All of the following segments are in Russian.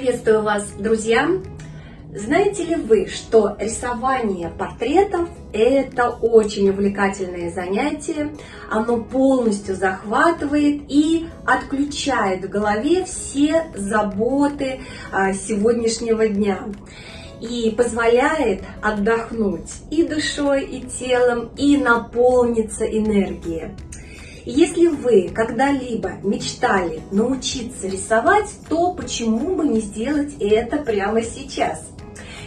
Приветствую вас, друзья! Знаете ли вы, что рисование портретов – это очень увлекательное занятие. Оно полностью захватывает и отключает в голове все заботы а, сегодняшнего дня и позволяет отдохнуть и душой, и телом, и наполниться энергией. Если вы когда-либо мечтали научиться рисовать, то почему бы не сделать это прямо сейчас?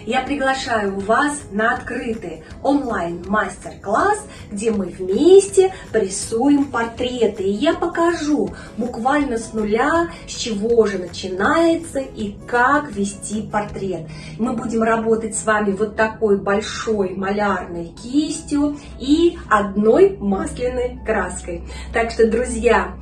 Я приглашаю вас на открытый онлайн-мастер-класс, где мы вместе рисуем портреты. И я покажу буквально с нуля, с чего же начинается и как вести портрет. Мы будем работать с вами вот такой большой малярной кистью и одной масляной краской. Так что, друзья,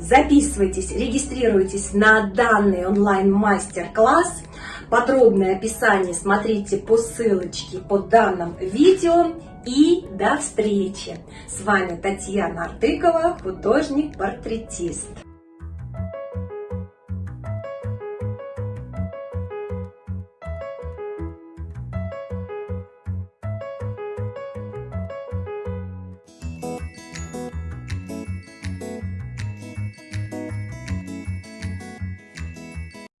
записывайтесь, регистрируйтесь на данный онлайн-мастер-класс. Подробное описание смотрите по ссылочке под данным видео. И до встречи! С вами Татьяна Артыкова, художник-портретист.